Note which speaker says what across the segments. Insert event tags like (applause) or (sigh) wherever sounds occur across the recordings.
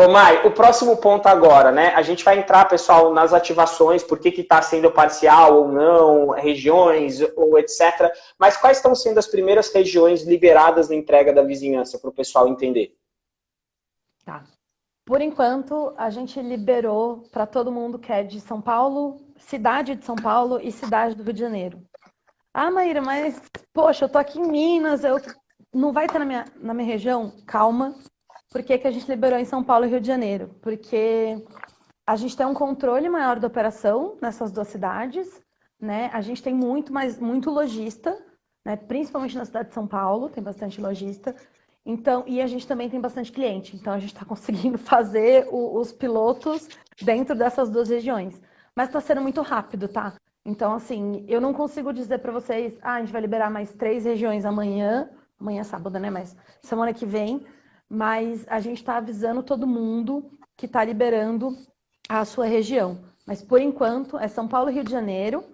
Speaker 1: Ô Mai, o próximo ponto agora, né? A gente vai entrar, pessoal, nas ativações, por que está sendo parcial ou não, regiões ou etc. Mas quais estão sendo as primeiras regiões liberadas na entrega da vizinhança, para o pessoal entender?
Speaker 2: Tá. Por enquanto, a gente liberou para todo mundo que é de São Paulo, cidade de São Paulo e cidade do Rio de Janeiro. Ah, Maíra, mas, poxa, eu tô aqui em Minas, eu não vai ter na minha, na minha região? Calma, por que, que a gente liberou em São Paulo e Rio de Janeiro? Porque a gente tem um controle maior da operação nessas duas cidades, né? A gente tem muito mais muito lojista, né? Principalmente na cidade de São Paulo, tem bastante lojista. Então, e a gente também tem bastante cliente. Então a gente está (laughs) conseguindo fazer o, os pilotos dentro dessas duas regiões. Mas está sendo muito rápido, tá? Então, assim, eu não consigo dizer para vocês, ah, a gente vai liberar mais três regiões amanhã, amanhã é sábado, né? Mas semana que vem, mas a gente está avisando todo mundo que está liberando a sua região. Mas por enquanto é São Paulo e Rio de Janeiro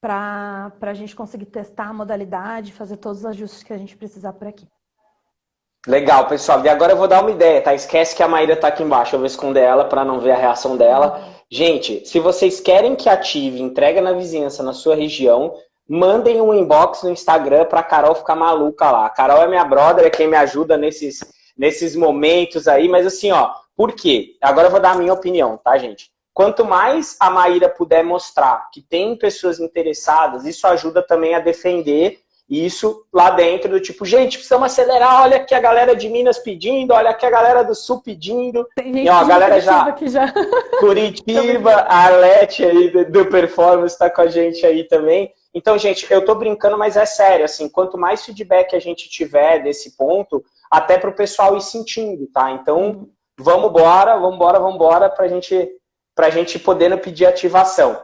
Speaker 2: para a gente conseguir testar a modalidade, fazer todos os ajustes que a gente precisar por aqui.
Speaker 1: Legal, pessoal. E agora eu vou dar uma ideia, tá? Esquece que a Maíra tá aqui embaixo. Eu vou esconder ela para não ver a reação dela. Gente, se vocês querem que ative entrega na vizinhança na sua região, mandem um inbox no Instagram pra Carol ficar maluca lá. A Carol é minha brother, é quem me ajuda nesses nesses momentos aí, mas assim, ó, por quê? Agora eu vou dar a minha opinião, tá, gente? Quanto mais a Maíra puder mostrar que tem pessoas interessadas, isso ajuda também a defender isso lá dentro do tipo, gente, precisamos acelerar, olha aqui a galera de Minas pedindo, olha aqui a galera do Sul pedindo.
Speaker 2: Tem gente e, ó, a galera já, já.
Speaker 1: Curitiba, a Arlete aí do, do Performance está com a gente aí também. Então, gente, eu tô brincando, mas é sério, assim, quanto mais feedback a gente tiver desse ponto, até para o pessoal ir sentindo, tá? Então, vamos embora, vamos embora, vamos embora para gente, a gente poder pedir ativação.